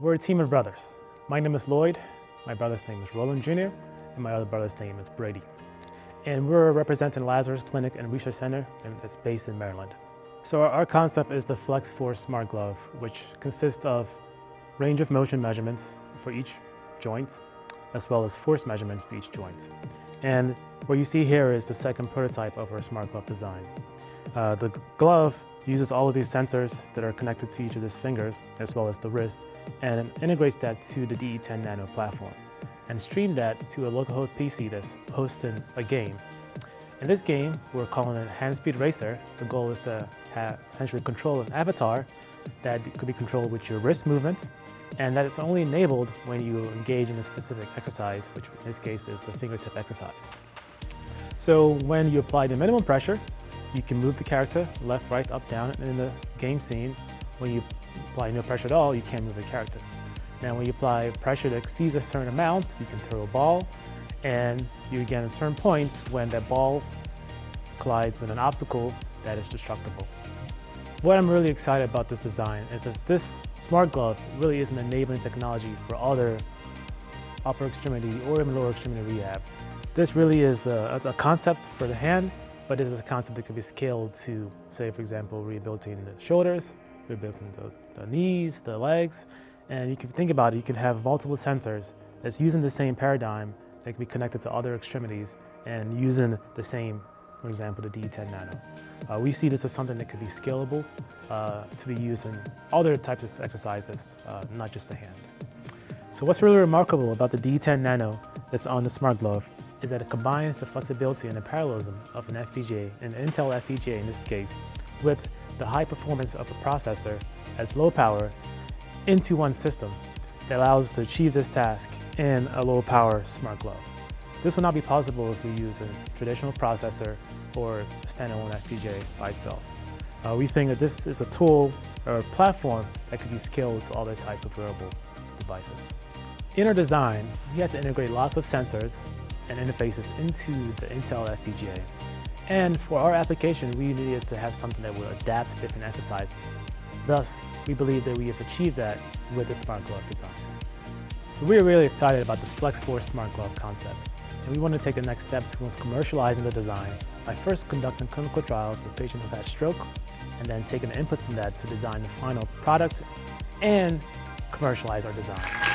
We're a team of brothers. My name is Lloyd, my brother's name is Roland Jr., and my other brother's name is Brady. And we're representing Lazarus Clinic and Research Center, and it's based in Maryland. So our, concept is the Flex Force Smart Glove, which consists of range of motion measurements for each joint, as well as force measurements for each joint. And what you see here is the second prototype of our smart glove design. Uh, the glove uses all of these sensors that are connected to each of these fingers, as well as the wrist, and integrates that to the DE10 Nano platform, and stream that to a localhost PC that's hosting a game. In this game, we're calling it Hand Speed Racer. The goal is to have essentially control an avatar that could be controlled with your wrist movements, and that it's only enabled when you engage in a specific exercise, which in this case is the fingertip exercise. So when you apply the minimum pressure, you can move the character left, right, up, down in the game scene. When you apply no pressure at all, you can't move the character. Now when you apply pressure that exceeds a certain amount, you can throw a ball and you get certain points when that ball collides with an obstacle that is destructible. What I'm really excited about this design is that this smart glove really is an enabling technology for other upper extremity or even lower extremity rehab. This really is a, a concept for the hand but it is a concept that could be scaled to, say, for example, rehabilitating the shoulders, rehabilitating the, the knees, the legs, and you can think about it, you can have multiple sensors that's using the same paradigm that can be connected to other extremities and using the same, for example, the DE10 Nano. Uh, we see this as something that could be scalable uh, to be used in other types of exercises, uh, not just the hand. So what's really remarkable about the DE10 Nano that's on the Smart Glove is that it combines the flexibility and the parallelism of an FPGA, an Intel FPGA in this case, with the high performance of a processor as low power into one system that allows us to achieve this task in a low power smart glove. This would not be possible if we use a traditional processor or a standalone FPGA by itself. Uh, we think that this is a tool or a platform that could be scaled to other types of wearable devices. In our design, we had to integrate lots of sensors and interfaces into the Intel FPGA. And for our application, we needed to have something that would adapt to different exercises. Thus, we believe that we have achieved that with the Smart Glove design. So we are really excited about the FlexForce Smart Glove concept, and we want to take the next steps towards commercializing the design by first conducting clinical trials with patients who've had stroke, and then taking the input from that to design the final product and commercialize our design.